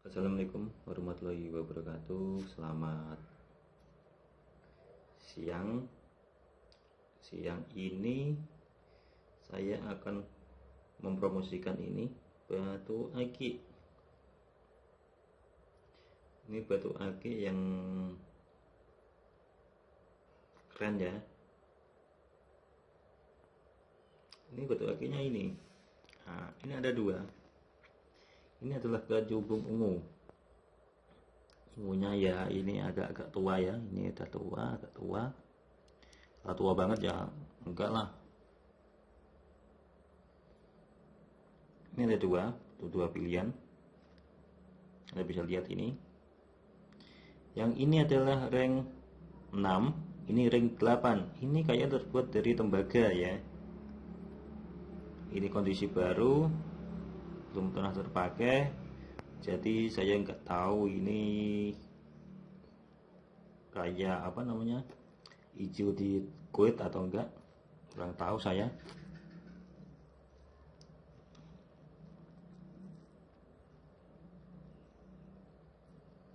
Assalamualaikum warahmatullahi wabarakatuh. Selamat siang. Siang ini Saya akan mempromosikan ini Batu aki. Ini batu aki yang Keren ya. Ini batu akinya ini. Nah ini ada dua ini adalah gajubung ungu. Ungunya ya ini agak-agak tua ya. Ini udah tua agak tua. Kalau tua banget ya enggak lah. Ini ada dua dua pilihan. Anda bisa lihat ini. Yang ini adalah rank 6 ini rank 8 ini kayak terbuat dari tembaga ya. Ini kondisi baru belum pernah terpakai. Jadi saya nggak tahu ini kayak apa namanya hijau di kuit atau enggak. Kurang tahu saya.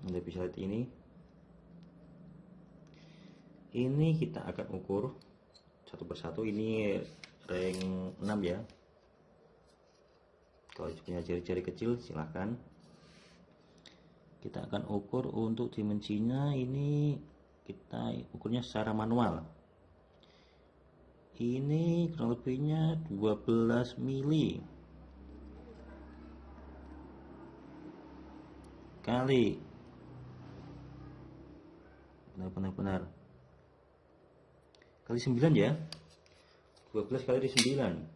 Anda bisa lihat ini ini kita akan ukur satu persatu. Ini rank 6 ya kalau punya jari-jari kecil silahkan kita akan ukur untuk dimensinya ini kita ukurnya secara manual. Ini kurang lebihnya 12 mili. Kali. Benar-benar kali 9 ya? 12 kali 9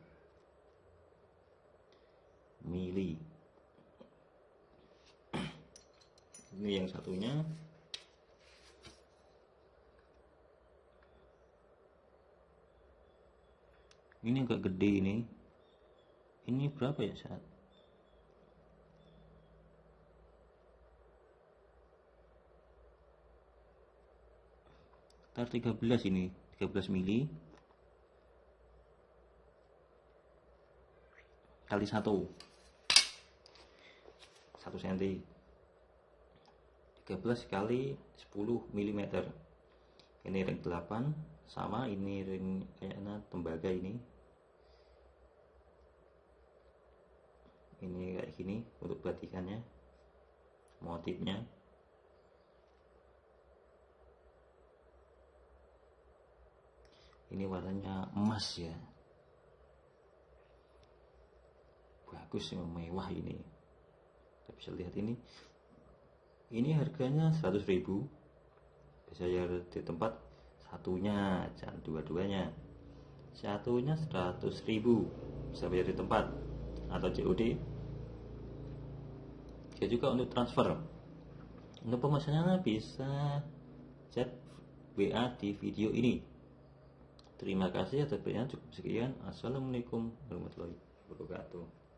mili. Ini yang satunya. Ini agak gede ini. Ini berapa ya saat sekitar 13 ini 13 mili. Kali satu 1 cm 13 kali 10 mm ini ring 8 sama ini ring kayaknya tembaga ini. Ini kayak gini untuk batikannya motifnya ini warnanya emas ya. Bagus mewah ini bisa lihat ini. Ini harganya 100.000 bisa ya di tempat satunya jangan dua-duanya. Satunya 100.000 bisa bayar di tempat atau COD bisa juga untuk transfer. Untuk pemesanannya bisa chat WA di video ini. Terima kasih atas cukup sekian. Assalamualaikum warahmatullahi wabarakatuh